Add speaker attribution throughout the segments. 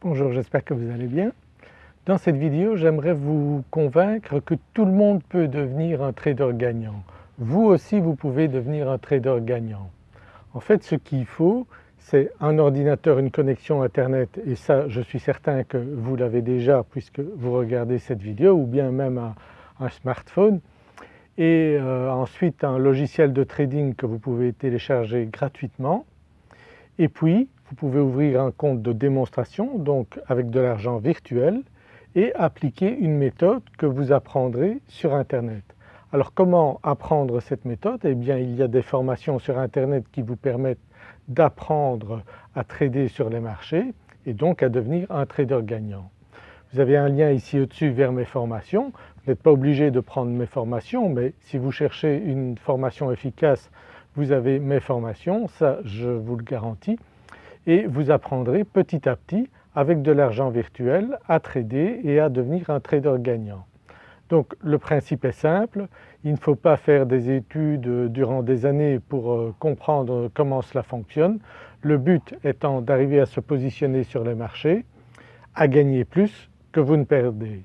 Speaker 1: Bonjour, j'espère que vous allez bien. Dans cette vidéo j'aimerais vous convaincre que tout le monde peut devenir un trader gagnant. Vous aussi vous pouvez devenir un trader gagnant. En fait ce qu'il faut c'est un ordinateur, une connexion internet et ça je suis certain que vous l'avez déjà puisque vous regardez cette vidéo ou bien même un, smartphone et euh, ensuite un logiciel de trading que vous pouvez télécharger gratuitement et puis vous pouvez ouvrir un compte de démonstration donc avec de l'argent virtuel et appliquer une méthode que vous apprendrez sur internet. Alors comment apprendre cette méthode? Eh bien il y a des formations sur internet qui vous permettent d'apprendre à trader sur les marchés et donc à devenir un trader gagnant. Vous avez un lien ici au-dessus vers mes formations. Vous n'êtes pas obligé de prendre mes formations mais si vous cherchez une formation efficace vous avez mes formations, ça je vous le garantis et vous apprendrez petit à petit avec de l'argent virtuel à trader et à devenir un trader gagnant. Donc le principe est simple, il ne faut pas faire des études durant des années pour euh, comprendre comment cela fonctionne. Le but étant d'arriver à se positionner sur les marchés, à gagner plus que vous ne perdez.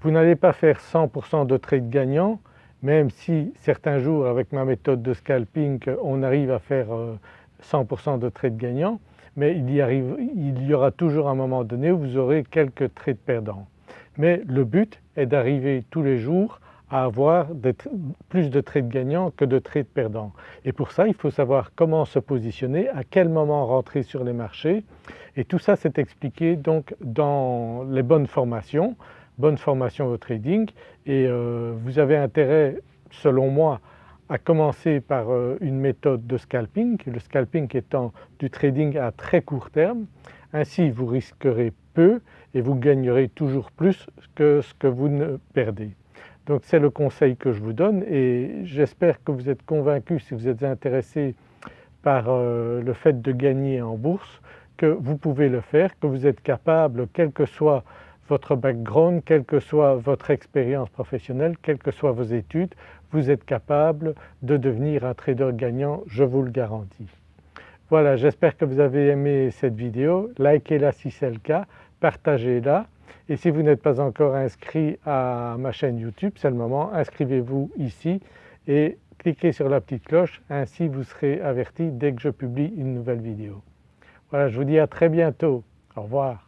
Speaker 1: Vous n'allez pas faire 100% de trade gagnant même si certains jours avec ma méthode de scalping on arrive à faire 100% euh, de trade gagnant mais il y, aura toujours un moment donné où vous aurez quelques trades perdants. Mais le but est d'arriver tous les jours à avoir plus de trades gagnants que de trades perdants. Et pour ça il faut savoir comment se positionner, à quel moment rentrer sur les marchés et tout ça c'est expliqué donc dans les bonnes formations, bonne formation au trading et euh, vous avez intérêt selon moi à commencer par euh, une méthode de scalping, le scalping étant du trading à très court terme. Ainsi vous risquerez peu et vous gagnerez toujours plus que ce que vous ne perdez. Donc c'est le conseil que je vous donne et j'espère que vous êtes convaincu si vous êtes intéressé par euh, le fait de gagner en bourse que vous pouvez le faire, que vous êtes capable quel que soit votre background, quelle que soit votre expérience professionnelle, quelles que soient vos études, vous êtes capable de devenir un trader gagnant, je vous le garantis. Voilà, j'espère que vous avez aimé cette vidéo, likez-la si c'est le cas, partagez-la et si vous n'êtes pas encore inscrit à ma chaîne YouTube, c'est le moment, inscrivez-vous ici et cliquez sur la petite cloche, ainsi vous serez averti dès que je publie une nouvelle vidéo. Voilà, je vous dis à très bientôt, au revoir.